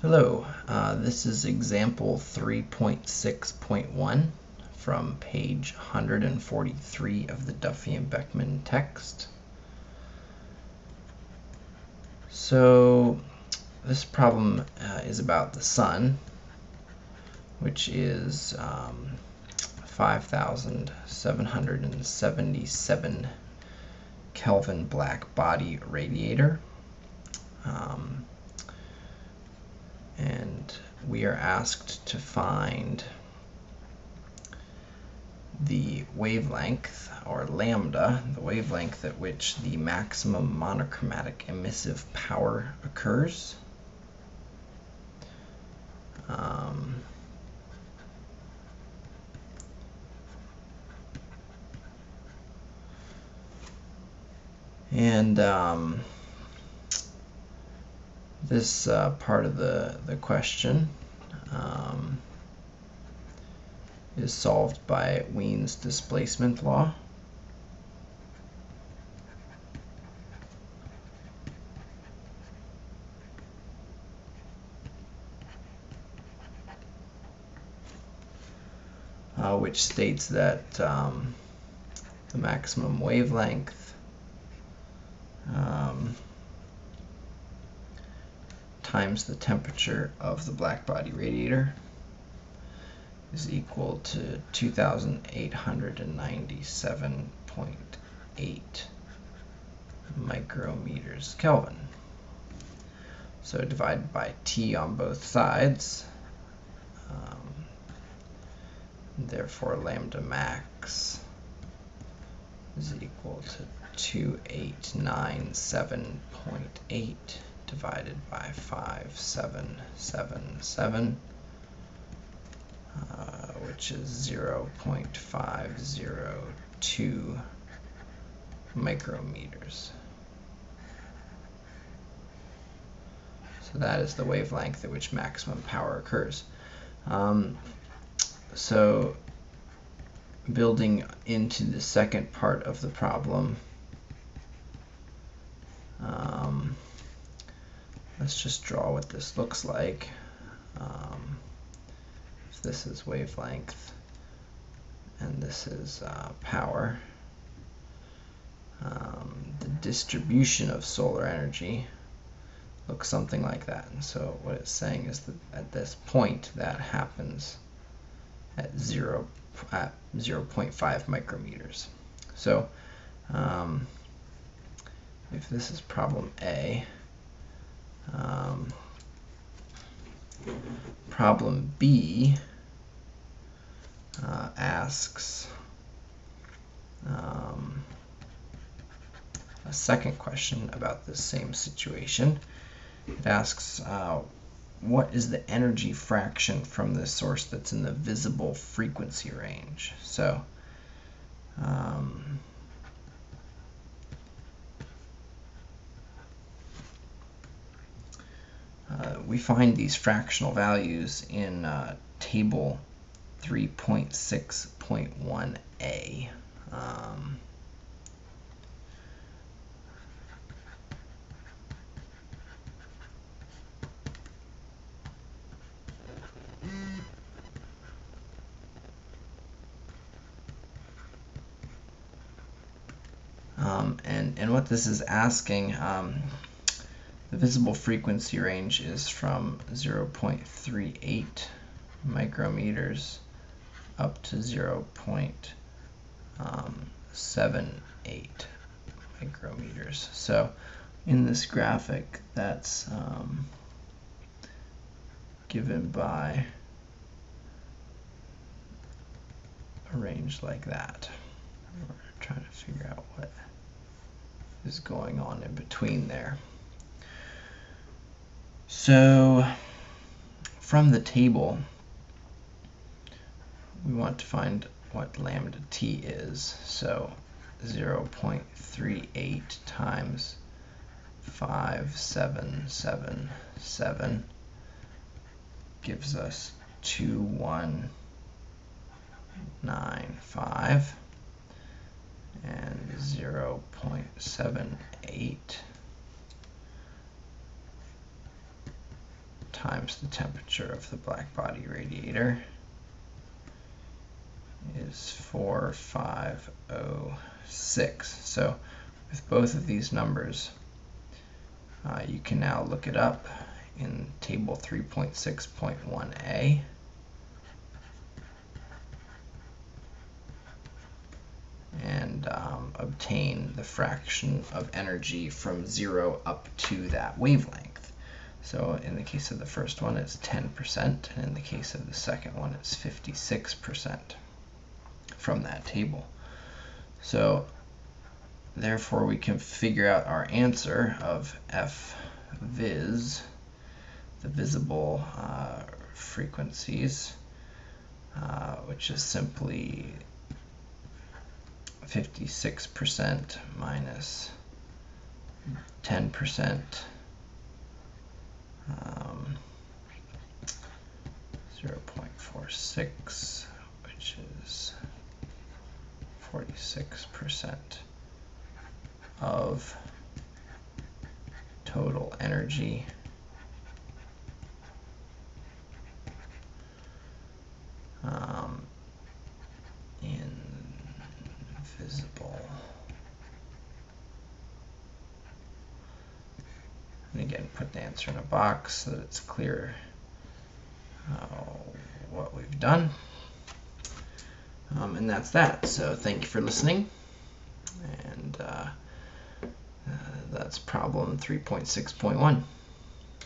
Hello, uh, this is example 3.6.1 from page 143 of the Duffie and Beckman text. So this problem uh, is about the sun, which is um, 5,777 Kelvin black body radiator. Um, and we are asked to find the wavelength or lambda, the wavelength at which the maximum monochromatic emissive power occurs. Um, and um, this uh, part of the, the question um, is solved by Wien's displacement law. Uh, which states that um, the maximum wavelength um, times the temperature of the blackbody radiator is equal to 2897.8 micrometers Kelvin. So divide by T on both sides, um, therefore lambda max is equal to 2897.8 divided by 5777, uh, which is 0 0.502 micrometers. So that is the wavelength at which maximum power occurs. Um, so building into the second part of the problem, um, let's just draw what this looks like. Um, if this is wavelength and this is uh, power, um, the distribution of solar energy looks something like that. And so what it's saying is that at this point that happens at 0 at 0.5 micrometers. So um, if this is problem A, um, problem B uh, asks um, a second question about the same situation. It asks, uh, what is the energy fraction from the source that's in the visible frequency range? So, um, Uh, we find these fractional values in uh, table 3.6.1a. Um, um, and, and what this is asking, um, the visible frequency range is from 0.38 micrometers up to 0.78 micrometers. So in this graphic, that's um, given by a range like that. We're trying to figure out what is going on in between there. So from the table, we want to find what lambda t is. So 0.38 times 5777 gives us 2195 and 0.78 times the temperature of the black body radiator is 4506. So with both of these numbers, uh, you can now look it up in table 3.6.1a. and um, obtain the fraction of energy from zero up to that wavelength. So in the case of the first one, it's 10%, and in the case of the second one, it's 56% from that table. So therefore we can figure out our answer of f vis, the visible uh, frequencies, uh, which is simply 56% minus 10% um, 0.46 which is 46% of total energy um, invisible. Again, put the answer in a box so that it's clear uh, what we've done. Um, and that's that. So thank you for listening. And uh, uh, that's problem 3.6.1.